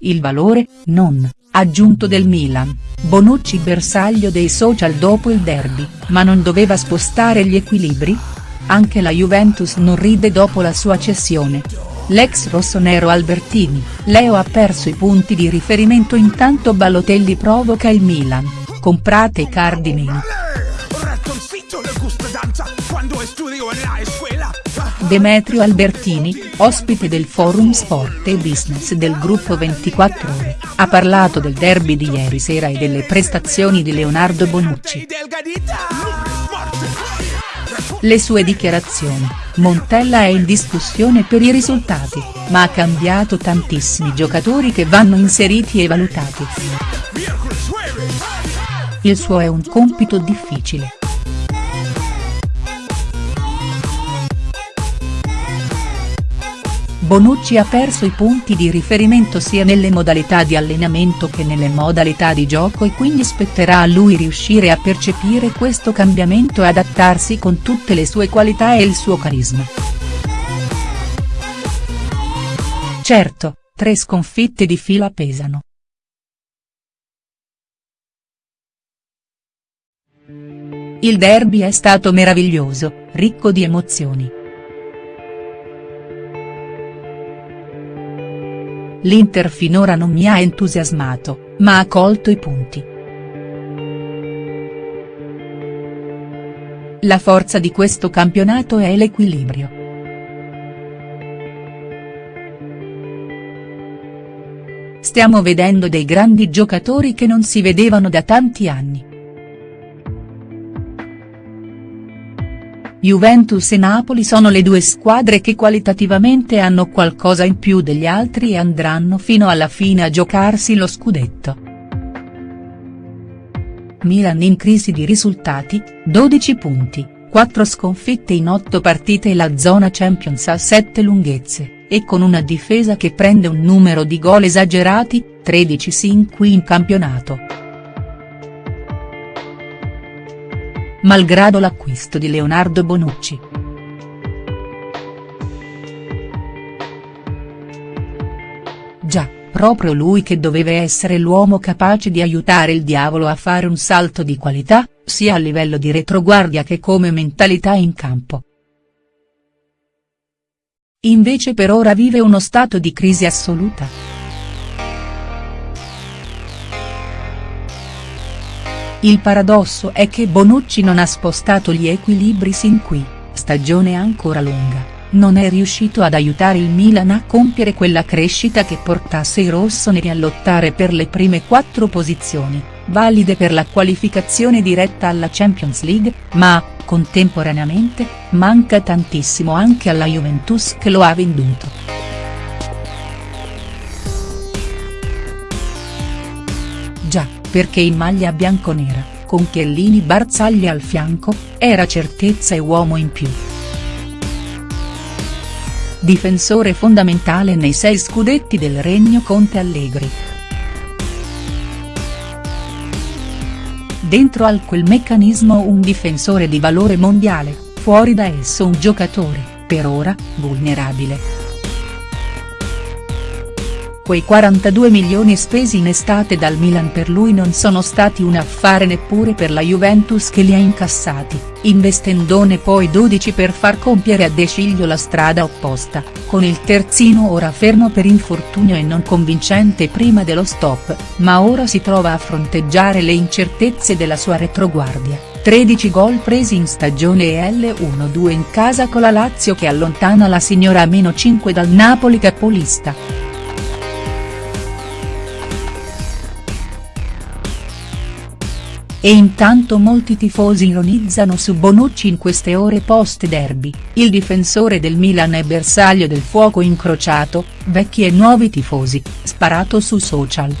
il valore, non, aggiunto del Milan, Bonucci bersaglio dei social dopo il derby, ma non doveva spostare gli equilibri? Anche la Juventus non ride dopo la sua cessione. L'ex rossonero Albertini, Leo ha perso i punti di riferimento intanto Balotelli provoca il Milan, comprate i cardini. Demetrio Albertini, ospite del forum Sport e Business del gruppo 24 ore, ha parlato del derby di ieri sera e delle prestazioni di Leonardo Bonucci. Le sue dichiarazioni, Montella è in discussione per i risultati, ma ha cambiato tantissimi giocatori che vanno inseriti e valutati. Il suo è un compito difficile. Bonucci ha perso i punti di riferimento sia nelle modalità di allenamento che nelle modalità di gioco e quindi spetterà a lui riuscire a percepire questo cambiamento e adattarsi con tutte le sue qualità e il suo carisma. Certo, tre sconfitte di fila pesano. Il derby è stato meraviglioso, ricco di emozioni. L'Inter finora non mi ha entusiasmato, ma ha colto i punti. La forza di questo campionato è l'equilibrio. Stiamo vedendo dei grandi giocatori che non si vedevano da tanti anni. Juventus e Napoli sono le due squadre che qualitativamente hanno qualcosa in più degli altri e andranno fino alla fine a giocarsi lo scudetto. Milan in crisi di risultati, 12 punti, 4 sconfitte in 8 partite e la zona Champions a 7 lunghezze, e con una difesa che prende un numero di gol esagerati, 13 sin qui in campionato. Malgrado l'acquisto di Leonardo Bonucci. Già, proprio lui che doveva essere l'uomo capace di aiutare il diavolo a fare un salto di qualità, sia a livello di retroguardia che come mentalità in campo. Invece per ora vive uno stato di crisi assoluta. Il paradosso è che Bonucci non ha spostato gli equilibri sin qui, stagione ancora lunga, non è riuscito ad aiutare il Milan a compiere quella crescita che portasse i rossoneri a lottare per le prime quattro posizioni, valide per la qualificazione diretta alla Champions League, ma, contemporaneamente, manca tantissimo anche alla Juventus che lo ha venduto. Perché in maglia bianconera, con Chiellini Barzagli al fianco, era certezza e uomo in più. Difensore fondamentale nei sei scudetti del Regno Conte Allegri. Dentro al quel meccanismo un difensore di valore mondiale, fuori da esso un giocatore, per ora, vulnerabile. Quei 42 milioni spesi in estate dal Milan per lui non sono stati un affare neppure per la Juventus che li ha incassati, investendone poi 12 per far compiere a De Sciglio la strada opposta, con il terzino ora fermo per infortunio e non convincente prima dello stop, ma ora si trova a fronteggiare le incertezze della sua retroguardia. 13 gol presi in stagione e L1-2 in casa con la Lazio che allontana la signora a meno 5 dal Napoli capolista. E intanto molti tifosi ironizzano su Bonucci in queste ore post derby, il difensore del Milan è bersaglio del fuoco incrociato, vecchi e nuovi tifosi, sparato su social.